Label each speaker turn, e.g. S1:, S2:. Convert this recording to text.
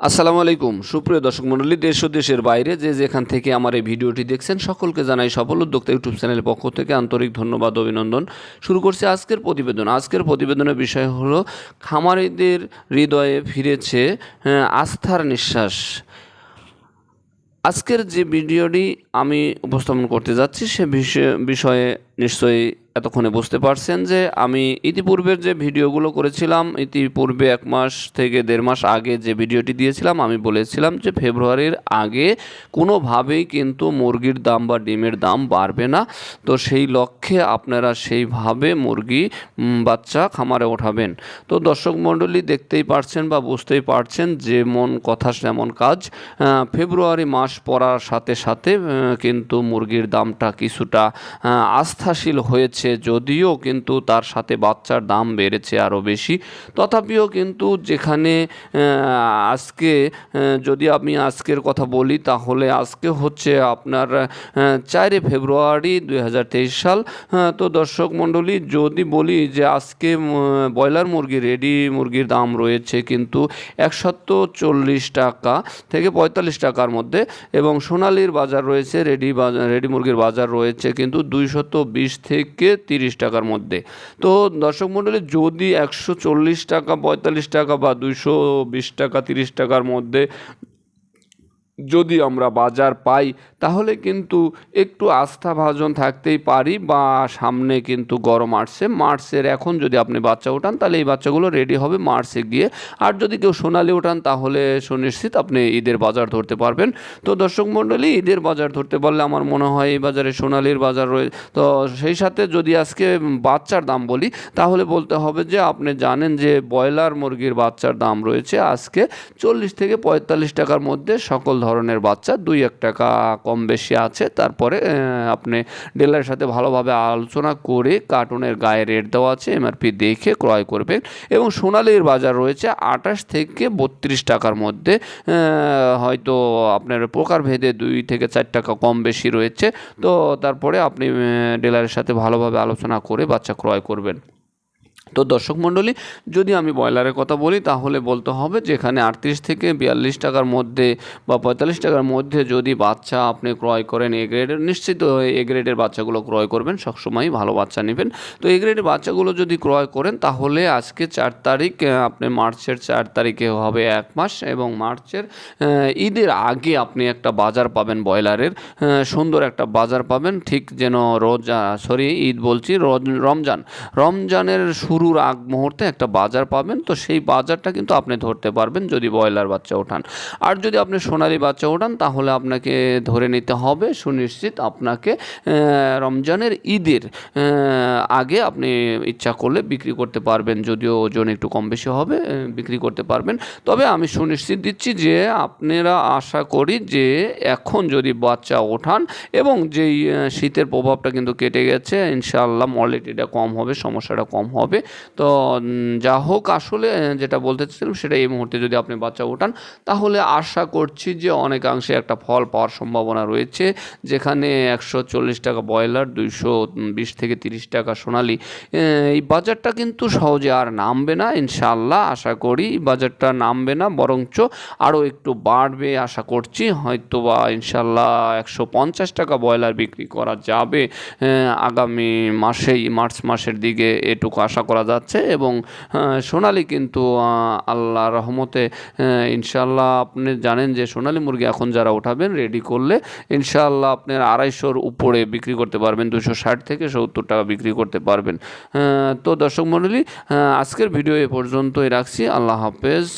S1: আসসালামু আলাইকুম। সুপ্রিয় দর্শক মণ্ডলী দেশ ও দেশের বাইরে যে যেখান থেকে আমার এই ভিডিওটি দেখছেন সকলকে জানাই সফল উদ্যোক্তা ইউটিউব চ্যানেলের পক্ষ থেকে আন্তরিক ধন্যবাদ অভিনন্দন। শুরু করছি আজকের প্রতিবেদন। আজকের প্রতিবেদনের বিষয় হলো খামারিদের হৃদয়ে ফিরেছে আহ, আস্থার নিঃশ্বাস। আজকের যে ভিডিওটি আমি উপস্থাপন করতে যাচ্ছি সে বিষয়ে নিশ্চয়ই এতক্ষণে বুঝতে পারছেন যে আমি ইতিপূর্বের যে ভিডিওগুলো করেছিলাম ইতিপূর্বে এক মাস থেকে দেড় মাস আগে যে ভিডিওটি দিয়েছিলাম আমি বলেছিলাম যে ফেব্রুয়ারির আগে কোনোভাবেই কিন্তু মুরগির দাম বা ডিমের দাম বাড়বে না। তো সেই লক্ষ্যে আপনারা সেইভাবে মুরগি বাচ্চা খামারে ওঠাবেন। তো দর্শক মণ্ডলী দেখতেই পারছেন বা বুঝতেই পারছেন যে মন কথা তেমন কাজ ফেব্রুয়ারি মাস পড়ার সাথে সাথে কিন্তু মুরগির দামটা কিছুটা আহ, আস্থাশীল হয়েছে, যদিও কিন্তু তার সাথে বাচ্চার দাম বেড়েছে আরও বেশি। তথাপিও কিন্তু যেখানে আজকে যদি আমি আজকের কথা বলি, তাহলে আজকে হচ্ছে আপনার চারে ফেব্রুয়ারি দু হাজার তেইশ সাল। তো দর্শক মণ্ডলী, যদি বলি যে আজকে ব্রয়লার মুরগি, রেডি মুরগির দাম রয়েছে কিন্তু একশত চল্লিশ টাকা থেকে পঁয়তাল্লিশ টাকার মধ্যে এবং সোনালির বাজার রয়েছে, রেডি বাজার রেডি মুরগির বাজার রয়েছে কিন্তু দুইশত বিশ থেকে তিরিশ টাকার মধ্যে। তো দর্শক মণ্ডলী যদি একশো চল্লিশ টাকা, পঁয়তাল্লিশ টাকা বা দুইশো বিশ টাকা, তিরিশ টাকার মধ্যে যদি আমরা বাজার পাই, তাহলে কিন্তু একটু আস্থাভাজন থাকতেই পারি বা সামনে কিন্তু গরম আসছে, মার্চের এখন যদি আপনি বাচ্চা ওঠান, তাহলে এই বাচ্চাগুলো রেডি হবে মার্চে গিয়ে। আর যদি কেউ সোনালি ওঠান, তাহলে সুনিশ্চিত আপনি ঈদের বাজার ধরতে পারবেন। তো দর্শক মণ্ডলী, ঈদের বাজার ধরতে পারলে আমার মনে হয় এই বাজারে সোনালির বাজার রয়ে তো সেই সাথে যদি আজকে বাচ্চার দাম বলি, তাহলে বলতে হবে যে আপনি জানেন যে ব্রয়লার মুরগির বাচ্চার দাম রয়েছে আজকে চল্লিশ থেকে পঁয়তাল্লিশ টাকার মধ্যে সকল ধরনের বাচ্চা, দুই এক টাকা কম বেশি আছে। তারপরে আপনি ডিলারের সাথে ভালোভাবে আলোচনা করে কার্টুনের গায়ে রেট দেওয়া আছে এমআরপি দেখে ক্রয় করবেন এবং সোনালির বাজার রয়েছে আঠাশ থেকে বত্রিশ টাকার মধ্যে। হয়তো আপনার প্রকারভেদে দুই থেকে চার টাকা কম বেশি রয়েছে। তো তারপরে আপনি ডিলারের সাথে ভালোভাবে আলোচনা করে বাচ্চা ক্রয় করবেন। তো দর্শক মণ্ডলী, যদি আমি ব্রয়লারের কথা বলি, তাহলে বলতে হবে যেখানে আটত্রিশ থেকে বিয়াল্লিশ টাকার মধ্যে বা পঁয়তাল্লিশ টাকার মধ্যে যদি বাচ্চা আপনি ক্রয় করেন, এ গ্রেডের নিশ্চিত এ গ্রেডের বাচ্চাগুলো ক্রয় করবেন, সবসময়ই ভালো বাচ্চা নেবেন। তো এ গ্রেডের বাচ্চাগুলো যদি ক্রয় করেন, তাহলে আজকে চার তারিখ আপনি মার্চের চার তারিখে হবে এক মাস এবং মার্চের ঈদের আগে আপনি একটা বাজার পাবেন ব্রয়লারের সুন্দর একটা বাজার পাবেন, ঠিক যেন রোজা, সরি, ঈদ বলছি রমজান। রমজানের শুরুর আগ মুহূর্তে একটা বাজার পাবেন। তো সেই বাজারটা কিন্তু আপনি ধরতে পারবেন যদি ব্রয়লার বাচ্চা ওঠান। আর যদি আপনি সোনালি বাচ্চা ওঠান, তাহলে আপনাকে ধরে নিতে হবে সুনিশ্চিত আপনাকে রমজানের ঈদের আগে আপনি ইচ্ছা করলে বিক্রি করতে পারবেন। যদিও ওজন একটু কম বেশি হবে বিক্রি করতে পারবেন। তবে আমি সুনিশ্চিত দিচ্ছি যে আপনারা আশা করি যে এখন যদি বাচ্চা ওঠান এবং যেই শীতের প্রভাবটা কিন্তু কেটে গেছে, ইনশাআল্লাহ মর্লিটিটা কম হবে, সমস্যাটা কম হবে। তো যা হোক আসলে যেটা বলতে চাইছিলাম সেটা এই মুহূর্তে যদি আপনি বাচ্চা ওঠান, তাহলে আশা করছি যে অনেকাংশে একটা ফল পাওয়ার সম্ভাবনা রয়েছে, যেখানে একশো চল্লিশ টাকা ব্রয়লার, দুইশো বিশ থেকে তিরিশ টাকা সোনালি। এই বাজারটা কিন্তু সহজে আর নামবে না ইনশাল্লাহ আশা করি বাজারটা নামবে না, বরঞ্চ আরও একটু বাড়বে আশা করছি হয়তো বা ইনশাআল্লাহ একশো পঞ্চাশ টাকা ব্রয়লার বিক্রি করা যাবে আগামী মাসেই, মার্চ মাসের দিকে এটুকু আশা করা যাচ্ছে এবং সোনালি কিন্তু আল্লাহ রহমতে ইনশাল্লাহ আপনি জানেন যে সোনালি মুরগি এখন যারা ওঠাবেন রেডি করলে ইনশাল্লাহ আপনার আড়াইশোর উপরে বিক্রি করতে পারবেন দুশো ষাট থেকে সত্তর টাকা বিক্রি করতে পারবেন। তো দর্শক মণ্ডলী আজকের ভিডিও এ পর্যন্তই রাখছি। আল্লাহ হাফেজ।